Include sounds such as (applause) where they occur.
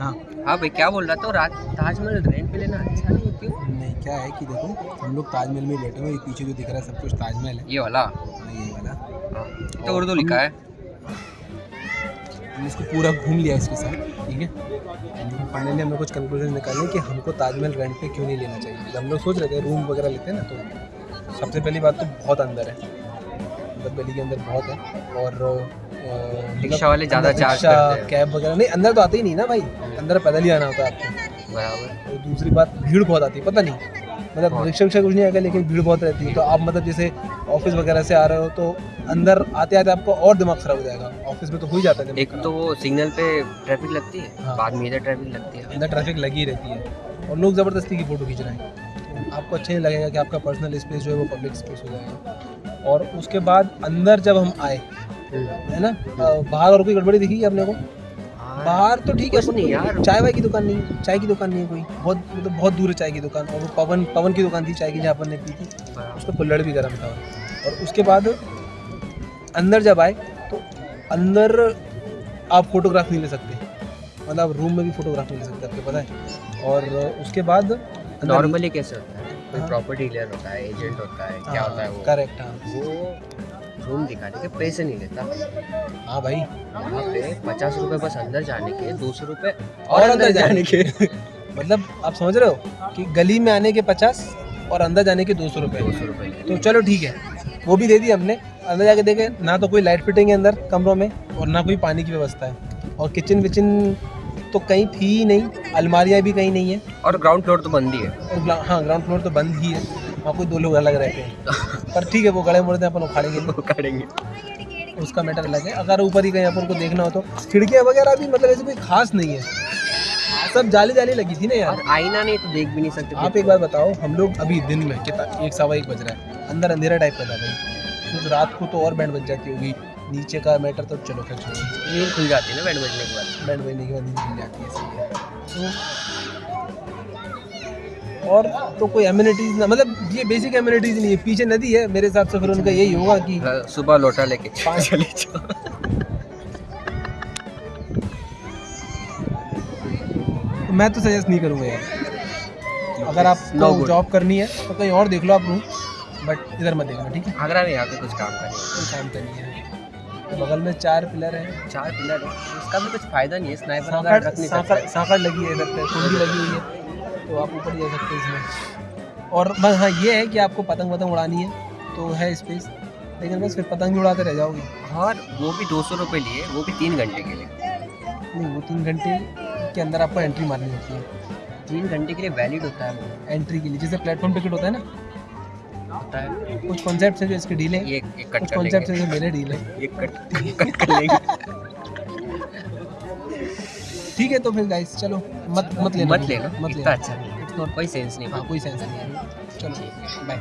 हाँ। हाँ भाई क्या बोल रहा था? रात ताजमहल रेंट पे लेना अच्छा नहीं है क्यों? नहीं क्या है कि देखो हम लोग ताजमहल में बैठे हुए पीछे जो दिख रहा है सब कुछ ताजमहल है। ये वाला? ये वाला। हाँ, तो उर्दू लिखा है। हमने इसको पूरा घूम लिया इसके साथ ठीक है? फाइनली हमें कुछ कंक्लूजन निकाले कि हमको ताजमहल रेंट पे क्यों नहीं लेना चाहिए। हम लोग सोच रहे थे रूम वगैरह लेते हैं ना तो सबसे पहली बात तो बहुत अंदर है। मतलब गली के अंदर बहुत है और मतलब रिक्शा वाले ज़्यादा चार्ज करते हैं। कैब वगैरह नहीं अंदर तो आते ही नहीं ना भाई। अंदर पैदल ही आना होता है आपको। बराबर। और दूसरी बात भीड़ बहुत आती है पता नहीं। मतलब रिक्शा विक्शा कुछ नहीं आएगा लेकिन भीड़ बहुत रहती है। तो आप मतलब जैसे ऑफ़िस वगैरह से आ रहे हो तो अंदर आते आते आपको और दिमाग खराब हो जाएगा। ऑफ़िस में तो हो ही जाता है एक तो वो सिग्नल पे ट्रैफ़िक लगती है हाँ। बाद में इधर ट्रैफ़िक लगती है। अंदर ट्रैफ़िक लगी रहती है। और लोग ज़बरदस्ती की फ़ोटो खींच रहे हैं। आपको अच्छा नहीं लगेगा कि आपका पर्सनल स्पेस जो है वो पब्लिक स्पेस हो जाएगा। और उसके बाद अंदर जब हम आए है ना? बाहर और कोई गड़बड़ी दिखी अपने को? हाँ, बाहर तो ठीक है नहीं यार। चाय वाय की दुकान नहीं चाय की दुकान नहीं है कोई। बहुत मतलब तो बहुत दूर है चाय की दुकान और वो पवन पवन की दुकान थी चाय की जहाँ अपन ने पी थी। बराबर। उसका कुल्हड़ भी गर्म था। और उसके बाद अंदर जब आए तो अंदर आप फोटोग्राफ नहीं ले सकते। मतलब रूम में भी फोटोग्राफ नहीं ले सकते आपको पता है। और उसके बाद नॉर्मली कैसे होता है? कोई हाँ। प्रॉपर्टी डीलर होता है एजेंट होता है क्या होता है वो? करेक्ट हाँ। वो रूम दिखाने के पैसे नहीं लेता। हाँ भाई। वहाँ पे पचास रुपए बस अंदर जाने के दो सौ रुपए और अंदर जाने के। मतलब आप समझ रहे हो कि गली में आने के पचास और अंदर जाने के दो सौ रुपये दो सौ रुपए तो चलो ठीक है वो भी दे दी हमने। अंदर जाके देखे ना तो कोई लाइट फिटिंग है अंदर कमरों में और ना कोई पानी की व्यवस्था है। और किचन विचन तो कहीं थी ही नहीं अलमारियाँ भी कहीं नहीं है। और ग्राउंड फ्लोर तो बंद ही है। और हाँ ग्राउंड फ्लोर तो बंद ही है। वहाँ कोई दो लोग अलग रहते हैं। पर ठीक है वो गड़े मुड़े अपन उखाड़ेंगे। (laughs) उखाड़ेंगे। उसका मैटर अलग है। अगर ऊपर ही कहीं अपन को देखना हो तो। खिड़कियाँ वगैरह भी मतलब ऐसे कोई खास नहीं है। सब जाली जाली लगी थी ना यार। आईना नहीं तो देख भी नहीं सकते। आप एक बार बताओ हम लोग अभी दिन में कितना एक सवा एक बज रहा है। अंदर अंधेरा टाइप का था भाई। तो रात को तो और बैंड बज जाती होगी। नीचे का मैटर तो चलो खैर छोड़ो। नींद खुल जाती है ना बैठ बजने के बाद? बैंड बजने के बाद नींद खुल जाती है है। तो? और तो कोई एम्यूनिटीज ना मतलब ये बेसिक एम्यूनिटीज नहीं है पीछे नदी है मेरे हिसाब से फिर उनका यही होगा कि हाँ, सुबह लोटा लेके पाँच- चले जाओ। तो मैं तो सजेस्ट नहीं करूँगा यार। अगर आपको जॉब करनी है तो कहीं और देख लो आप रूम बट इधर मत देखना ठीक है? आगरा में आके कुछ काम करें कोई काम का नहीं है। बगल में चार पिलर है। चार पिलर है? उसका भी कुछ फ़ायदा नहीं है स्नाइपर सांकड़ वगैरह रख नहीं सकते। सांकड़ लगी है इधर पे कुंडी लगी हुई है। तो आप ऊपर जा सकते हैं इसमें। और बस हाँ ये है कि आपको पतंग वतंग उड़ानी है तो है स्पेस लेकिन बस फिर पतंग भी उड़ाते रह जाओगे। हाँ वो भी दो सौ रुपये लिए वो भी तीन घंटे के लिए। नहीं वो तीन घंटे के अंदर आपको एंट्री मारनी होती है। तीन घंटे के लिए वैलिड होता है एंट्री के लिए जैसे प्लेटफॉर्म टिकट होता है ना होता है। कुछ कॉन्सेप्ट है जो इसके डील है ये एक कट कुछ कॉन्सेप्ट है जो मेरे डील है। ये कट कट कर लेंगे। ठीक है तो फिर गाइस चलो मत मत लेना। मत लेना। मत लेना। अच्छा। इट्स नॉट कोई सेंस नहीं। हाँ कोई सेंस नहीं है। चलो बाय